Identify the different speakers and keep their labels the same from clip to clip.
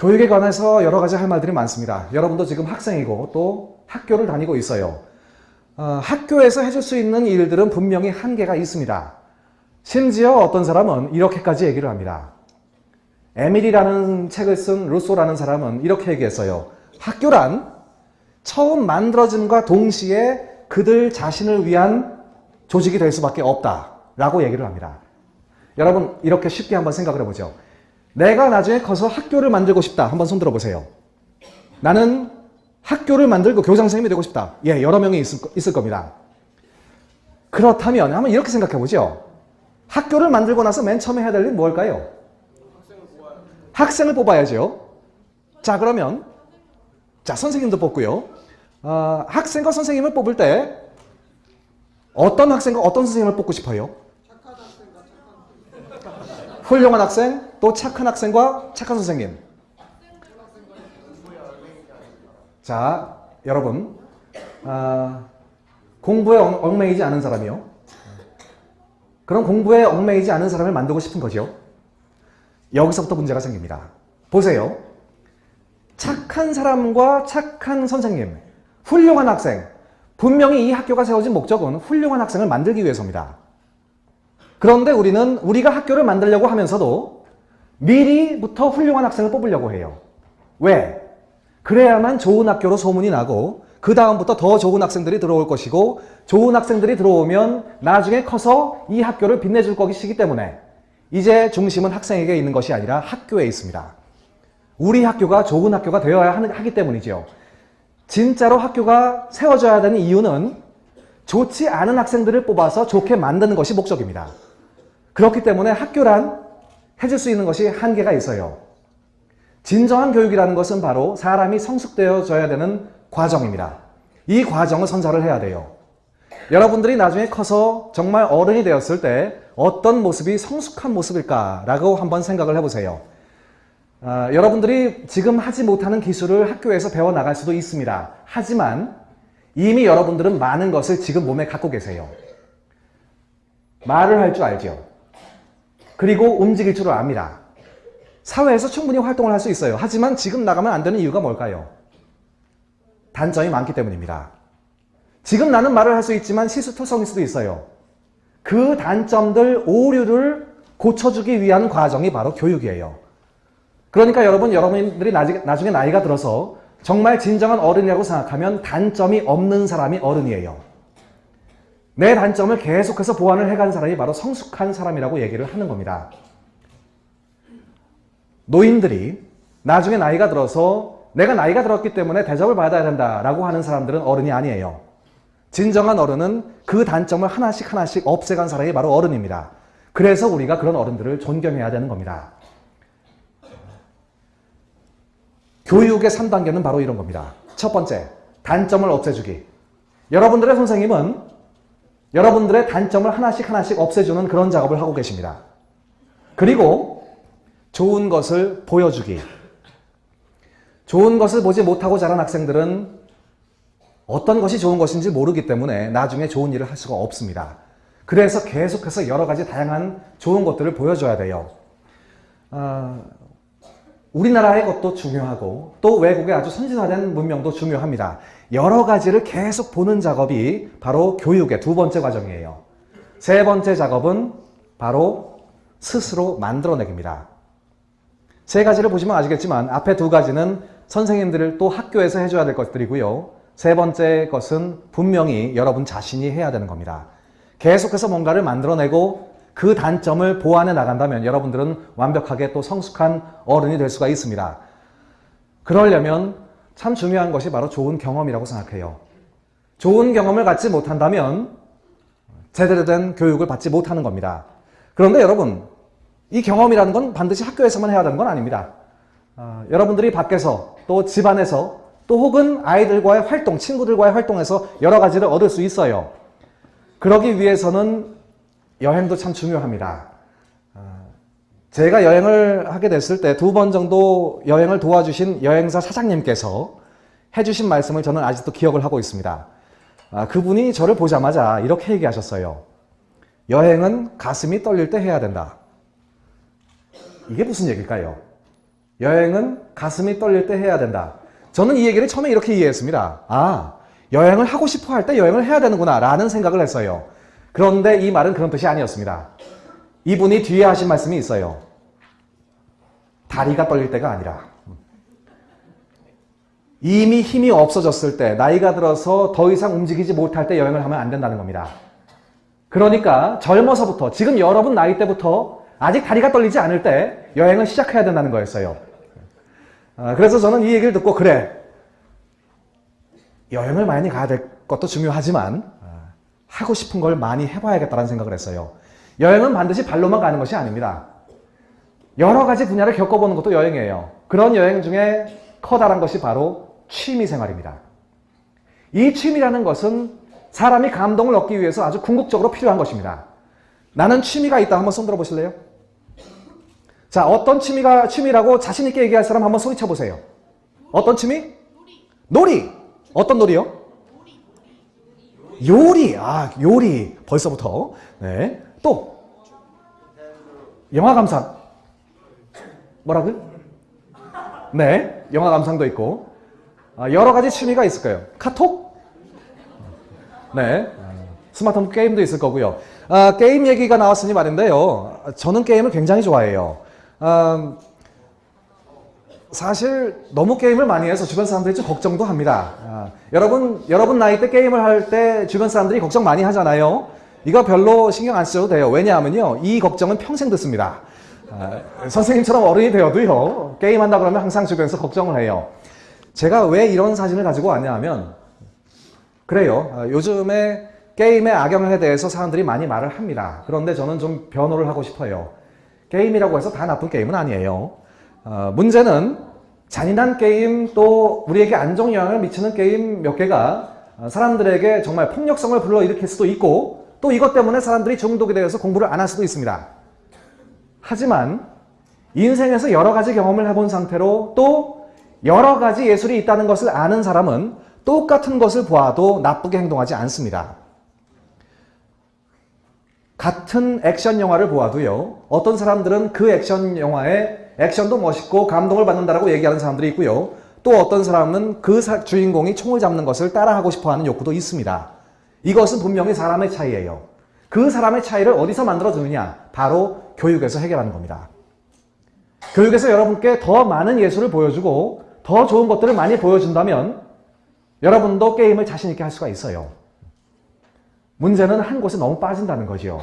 Speaker 1: 교육에 관해서 여러 가지 할 말들이 많습니다. 여러분도 지금 학생이고 또 학교를 다니고 있어요. 어, 학교에서 해줄 수 있는 일들은 분명히 한계가 있습니다. 심지어 어떤 사람은 이렇게까지 얘기를 합니다. 에밀이라는 책을 쓴 루소라는 사람은 이렇게 얘기했어요. 학교란 처음 만들어짐과 동시에 그들 자신을 위한 조직이 될 수밖에 없다 라고 얘기를 합니다. 여러분 이렇게 쉽게 한번 생각을 해보죠. 내가 나중에 커서 학교를 만들고 싶다. 한번 손 들어보세요. 나는 학교를 만들고 교장 선생님이 되고 싶다. 예, 여러 명이 있을, 있을 겁니다. 그렇다면 한번 이렇게 생각해 보죠. 학교를 만들고 나서 맨 처음에 해야 될 일은 뭘까요? 학생을 뽑아야죠. 자 그러면 자 선생님도 뽑고요. 어, 학생과 선생님을 뽑을 때 어떤 학생과 어떤 선생님을 뽑고 싶어요? 훌륭한 학생, 또 착한 학생과 착한 선생님. 자, 여러분, 아, 공부에 얽- 얽매이지 않은 사람이요. 그런 공부에 얽매이지 않은 사람을 만들고 싶은 거죠. 여기서부터 문제가 생깁니다. 보세요. 착한 사람과 착한 선생님, 훌륭한 학생. 분명히 이 학교가 세워진 목적은 훌륭한 학생을 만들기 위해서입니다. 그런데 우리는 우리가 학교를 만들려고 하면서도 미리부터 훌륭한 학생을 뽑으려고 해요. 왜? 그래야만 좋은 학교로 소문이 나고 그 다음부터 더 좋은 학생들이 들어올 것이고 좋은 학생들이 들어오면 나중에 커서 이 학교를 빛내줄 것이기 때문에 이제 중심은 학생에게 있는 것이 아니라 학교에 있습니다. 우리 학교가 좋은 학교가 되어야 하기 때문이죠. 진짜로 학교가 세워져야 되는 이유는 좋지 않은 학생들을 뽑아서 좋게 만드는 것이 목적입니다. 그렇기 때문에 학교란 해줄 수 있는 것이 한계가 있어요. 진정한 교육이라는 것은 바로 사람이 성숙되어져야 되는 과정입니다. 이 과정을 선사를 해야 돼요. 여러분들이 나중에 커서 정말 어른이 되었을 때 어떤 모습이 성숙한 모습일까라고 한번 생각을 해보세요. 아, 여러분들이 지금 하지 못하는 기술을 학교에서 배워나갈 수도 있습니다. 하지만 이미 여러분들은 많은 것을 지금 몸에 갖고 계세요. 말을 할 줄 알죠. 그리고 움직일 줄을 압니다. 사회에서 충분히 활동을 할 수 있어요. 하지만 지금 나가면 안 되는 이유가 뭘까요? 단점이 많기 때문입니다. 지금 나는 말을 할 수 있지만 실수투성일 수도 있어요. 그 단점들, 오류를 고쳐주기 위한 과정이 바로 교육이에요. 그러니까 여러분, 여러분들이 나중에 나이가 들어서 정말 진정한 어른이라고 생각하면 단점이 없는 사람이 어른이에요. 내 단점을 계속해서 보완을 해간 사람이 바로 성숙한 사람이라고 얘기를 하는 겁니다. 노인들이 나중에 나이가 들어서 내가 나이가 들었기 때문에 대접을 받아야 된다라고 하는 사람들은 어른이 아니에요. 진정한 어른은 그 단점을 하나씩 하나씩 없애간 사람이 바로 어른입니다. 그래서 우리가 그런 어른들을 존경해야 되는 겁니다. 교육의 3단계는 바로 이런 겁니다. 첫 번째, 단점을 없애주기. 여러분들의 선생님은 여러분들의 단점을 하나씩 하나씩 없애주는 그런 작업을 하고 계십니다. 그리고 좋은 것을 보여주기. 좋은 것을 보지 못하고 자란 학생들은 어떤 것이 좋은 것인지 모르기 때문에 나중에 좋은 일을 할 수가 없습니다. 그래서 계속해서 여러 가지 다양한 좋은 것들을 보여줘야 돼요. 어, 우리나라의 것도 중요하고 또 외국의 아주 선진화된 문명도 중요합니다. 여러 가지를 계속 보는 작업이 바로 교육의 두 번째 과정이에요. 세 번째 작업은 바로 스스로 만들어내기입니다. 세 가지를 보시면 아시겠지만 앞에 두 가지는 선생님들을 또 학교에서 해줘야 될 것들이고요. 세 번째 것은 분명히 여러분 자신이 해야 되는 겁니다. 계속해서 뭔가를 만들어내고 그 단점을 보완해 나간다면 여러분들은 완벽하게 또 성숙한 어른이 될 수가 있습니다. 그러려면 참 중요한 것이 바로 좋은 경험이라고 생각해요. 좋은 경험을 갖지 못한다면 제대로 된 교육을 받지 못하는 겁니다. 그런데 여러분 이 경험이라는 건 반드시 학교에서만 해야 되는 건 아닙니다. 어, 여러분들이 밖에서 또 집안에서 또 혹은 아이들과의 활동, 친구들과의 활동에서 여러 가지를 얻을 수 있어요. 그러기 위해서는 여행도 참 중요합니다. 제가 여행을 하게 됐을 때 두 번 정도 여행을 도와주신 여행사 사장님께서 해주신 말씀을 저는 아직도 기억을 하고 있습니다. 그분이 저를 보자마자 이렇게 얘기하셨어요. 여행은 가슴이 떨릴 때 해야 된다. 이게 무슨 얘기일까요? 여행은 가슴이 떨릴 때 해야 된다. 저는 이 얘기를 처음에 이렇게 이해했습니다. 아, 여행을 하고 싶어 할 때 여행을 해야 되는구나 라는 생각을 했어요. 그런데 이 말은 그런 뜻이 아니었습니다. 이분이 뒤에 하신 말씀이 있어요. 다리가 떨릴 때가 아니라 이미 힘이 없어졌을 때 나이가 들어서 더 이상 움직이지 못할 때 여행을 하면 안 된다는 겁니다. 그러니까 젊어서부터 지금 여러분 나이 때부터 아직 다리가 떨리지 않을 때 여행을 시작해야 된다는 거였어요. 아, 그래서 저는 이 얘기를 듣고 그래 여행을 많이 가야 될 것도 중요하지만 아, 하고 싶은 걸 많이 해봐야겠다는 생각을 했어요. 여행은 반드시 발로만 가는 것이 아닙니다. 여러 가지 분야를 겪어보는 것도 여행이에요. 그런 여행 중에 커다란 것이 바로 취미 생활입니다. 이 취미라는 것은 사람이 감동을 얻기 위해서 아주 궁극적으로 필요한 것입니다. 나는 취미가 있다. 한번 손 들어보실래요? 자, 어떤 취미가 취미라고 자신 있게 얘기할 사람 한번 소리쳐 보세요. 어떤 취미? 놀이. 어떤 놀이요? 요리. 아, 요리. 벌써부터. 네. 또. 영화 감상. 뭐라고요? 네. 영화 감상도 있고. 아, 여러 가지 취미가 있을 거예요. 카톡? 네. 스마트폰 게임도 있을 거고요. 아, 게임 얘기가 나왔으니 말인데요. 저는 게임을 굉장히 좋아해요. 아, 사실 너무 게임을 많이 해서 주변 사람들이 좀 걱정도 합니다. 아, 여러분, 여러분 나이 때 게임을 할 때 주변 사람들이 걱정 많이 하잖아요. 이거 별로 신경 안 쓰셔도 돼요. 왜냐하면요. 이 걱정은 평생 듣습니다. 아, 선생님처럼 어른이 되어도요. 게임한다 그러면 항상 주변에서 걱정을 해요. 제가 왜 이런 사진을 가지고 왔냐 하면 그래요. 아, 요즘에 게임의 악영향에 대해서 사람들이 많이 말을 합니다. 그런데 저는 좀 변호를 하고 싶어요. 게임이라고 해서 다 나쁜 게임은 아니에요. 어, 문제는 잔인한 게임 또 우리에게 안정 영향을 미치는 게임 몇 개가 어, 사람들에게 정말 폭력성을 불러일으킬 수도 있고 또 이것 때문에 사람들이 중독이 되어서 공부를 안 할 수도 있습니다. 하지만 인생에서 여러 가지 경험을 해본 상태로 또 여러 가지 예술이 있다는 것을 아는 사람은 똑같은 것을 보아도 나쁘게 행동하지 않습니다. 같은 액션 영화를 보아도요. 어떤 사람들은 그 액션 영화에 액션도 멋있고 감동을 받는다라고 얘기하는 사람들이 있고요. 또 어떤 사람은 그 사, 주인공이 총을 잡는 것을 따라하고 싶어하는 욕구도 있습니다. 이것은 분명히 사람의 차이예요. 그 사람의 차이를 어디서 만들어주느냐? 바로 교육에서 해결하는 겁니다. 교육에서 여러분께 더 많은 예술을 보여주고 더 좋은 것들을 많이 보여준다면 여러분도 게임을 자신있게 할 수가 있어요. 문제는 한 곳에 너무 빠진다는 거죠.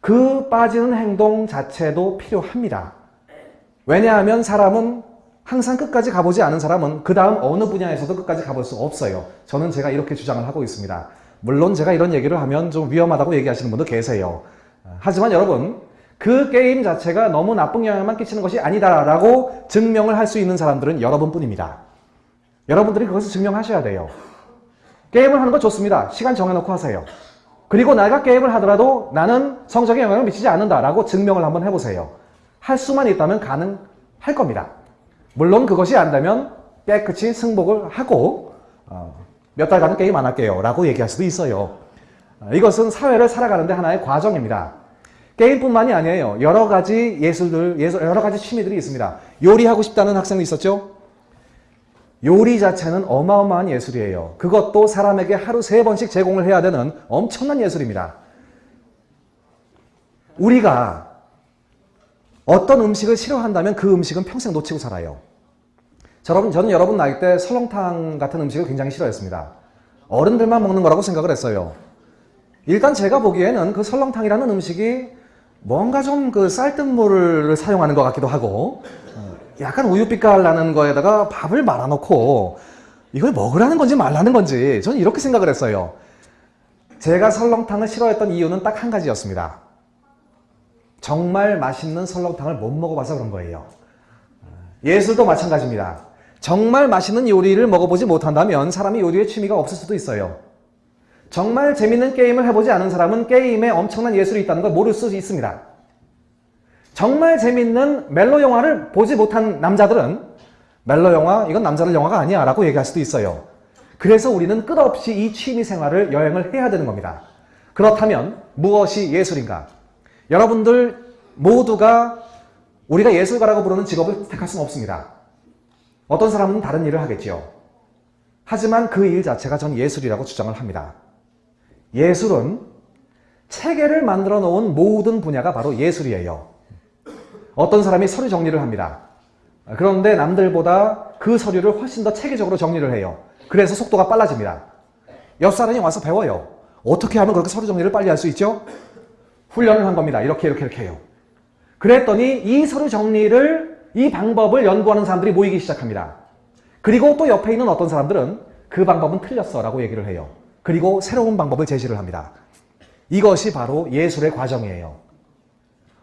Speaker 1: 그 빠지는 행동 자체도 필요합니다. 왜냐하면 사람은 항상 끝까지 가보지 않은 사람은 그 다음 어느 분야에서도 끝까지 가볼 수 없어요. 저는 제가 이렇게 주장을 하고 있습니다. 물론 제가 이런 얘기를 하면 좀 위험하다고 얘기하시는 분도 계세요. 하지만 여러분 그 게임 자체가 너무 나쁜 영향만 끼치는 것이 아니다라고 증명을 할 수 있는 사람들은 여러분뿐입니다. 여러분들이 그것을 증명하셔야 돼요. 게임을 하는 거 좋습니다. 시간 정해놓고 하세요. 그리고 내가 게임을 하더라도 나는 성적에 영향을 미치지 않는다라고 증명을 한번 해보세요. 할 수만 있다면 가능할 겁니다. 물론 그것이 안 되면 깨끗이 승복을 하고 어, 몇 달간은 게임 안 할게요 라고 얘기할 수도 있어요. 어, 이것은 사회를 살아가는 데 하나의 과정입니다. 게임뿐만이 아니에요. 여러 가지 예술들, 예술, 여러 가지 취미들이 있습니다. 요리하고 싶다는 학생도 있었죠? 요리 자체는 어마어마한 예술이에요. 그것도 사람에게 하루 세 번씩 제공을 해야 되는 엄청난 예술입니다. 우리가 어떤 음식을 싫어한다면 그 음식은 평생 놓치고 살아요. 저는, 저는 여러분 나이 때 설렁탕 같은 음식을 굉장히 싫어했습니다. 어른들만 먹는 거라고 생각을 했어요. 일단 제가 보기에는 그 설렁탕이라는 음식이 뭔가 좀 그 쌀뜨물을 사용하는 것 같기도 하고 약간 우유빛깔 나는 거에다가 밥을 말아놓고 이걸 먹으라는 건지 말라는 건지 저는 이렇게 생각을 했어요. 제가 설렁탕을 싫어했던 이유는 딱 한 가지였습니다. 정말 맛있는 설렁탕을 못 먹어봐서 그런 거예요. 예술도 마찬가지입니다. 정말 맛있는 요리를 먹어보지 못한다면 사람이 요리에 취미가 없을 수도 있어요. 정말 재밌는 게임을 해보지 않은 사람은 게임에 엄청난 예술이 있다는 걸 모를 수 있습니다. 정말 재밌는 멜로 영화를 보지 못한 남자들은 멜로 영화, 이건 남자들 영화가 아니야 라고 얘기할 수도 있어요. 그래서 우리는 끝없이 이 취미 생활을 여행을 해야 되는 겁니다. 그렇다면 무엇이 예술인가? 여러분들 모두가 우리가 예술가라고 부르는 직업을 택할 수는 없습니다. 어떤 사람은 다른 일을 하겠지요. 하지만 그 일 자체가 전 예술이라고 주장을 합니다. 예술은 체계를 만들어 놓은 모든 분야가 바로 예술이에요. 어떤 사람이 서류 정리를 합니다. 그런데 남들보다 그 서류를 훨씬 더 체계적으로 정리를 해요. 그래서 속도가 빨라집니다. 옆 사람이 와서 배워요. 어떻게 하면 그렇게 서류 정리를 빨리 할 수 있죠? 훈련을 한 겁니다. 이렇게 이렇게 이렇게 해요. 그랬더니 이 서류 정리를 이 방법을 연구하는 사람들이 모이기 시작합니다. 그리고 또 옆에 있는 어떤 사람들은 그 방법은 틀렸어 라고 얘기를 해요. 그리고 새로운 방법을 제시를 합니다. 이것이 바로 예술의 과정이에요.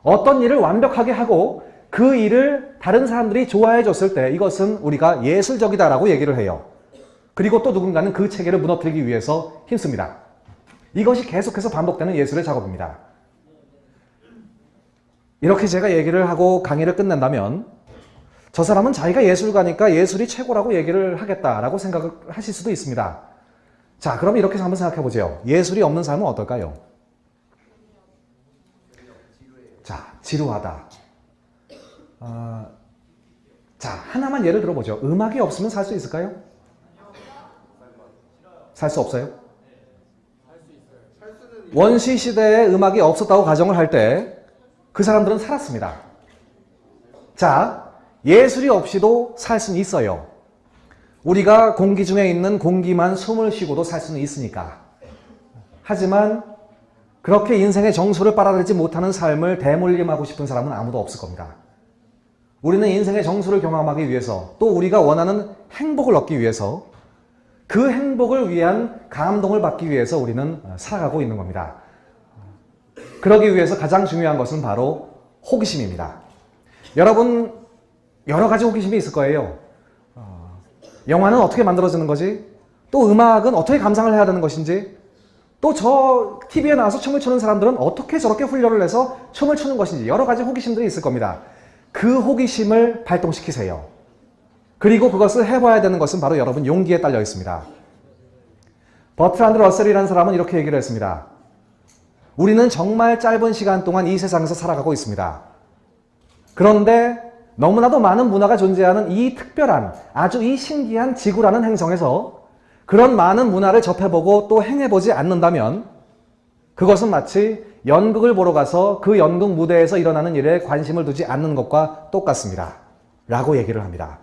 Speaker 1: 어떤 일을 완벽하게 하고 그 일을 다른 사람들이 좋아해 줬을 때 이것은 우리가 예술적이다라고 얘기를 해요. 그리고 또 누군가는 그 체계를 무너뜨리기 위해서 힘씁니다. 이것이 계속해서 반복되는 예술의 작업입니다. 이렇게 제가 얘기를 하고 강의를 끝낸다면 저 사람은 자기가 예술가니까 예술이 최고라고 얘기를 하겠다라고 생각을 하실 수도 있습니다. 자, 그럼 이렇게 한번 생각해 보죠. 예술이 없는 삶은 어떨까요? 자, 지루하다. 어, 자, 하나만 예를 들어보죠. 음악이 없으면 살 수 있을까요? 살 수 없어요? 원시 시대에 음악이 없었다고 가정을 할때 그 사람들은 살았습니다. 자, 예술이 없이도 살 수는 있어요. 우리가 공기 중에 있는 공기만 숨을 쉬고도 살 수는 있으니까. 하지만 그렇게 인생의 정수를 빨아들이지 못하는 삶을 대물림하고 싶은 사람은 아무도 없을 겁니다. 우리는 인생의 정수를 경험하기 위해서 또 우리가 원하는 행복을 얻기 위해서 그 행복을 위한 감동을 받기 위해서 우리는 살아가고 있는 겁니다. 그러기 위해서 가장 중요한 것은 바로 호기심입니다. 여러분 여러 가지 호기심이 있을 거예요. 어, 영화는 어떻게 만들어지는 거지? 또 음악은 어떻게 감상을 해야 되는 것인지? 또 저 TV에 나와서 춤을 추는 사람들은 어떻게 저렇게 훈련을 해서 춤을 추는 것인지 여러 가지 호기심들이 있을 겁니다. 그 호기심을 발동시키세요. 그리고 그것을 해봐야 되는 것은 바로 여러분 용기에 딸려 있습니다. 버트란드 러셀이라는 사람은 이렇게 얘기를 했습니다. 우리는 정말 짧은 시간 동안 이 세상에서 살아가고 있습니다. 그런데 너무나도 많은 문화가 존재하는 이 특별한 아주 이 신기한 지구라는 행성에서 그런 많은 문화를 접해보고 또 행해보지 않는다면 그것은 마치 연극을 보러 가서 그 연극 무대에서 일어나는 일에 관심을 두지 않는 것과 똑같습니다. 라고 얘기를 합니다.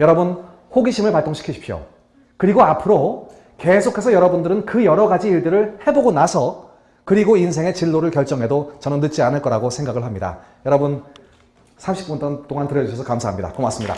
Speaker 1: 여러분 호기심을 발동시키십시오. 그리고 앞으로 계속해서 여러분들은 그 여러 가지 일들을 해보고 나서 그리고 인생의 진로를 결정해도 저는 늦지 않을 거라고 생각을 합니다. 여러분 30분 동안 들어주셔서 감사합니다. 고맙습니다.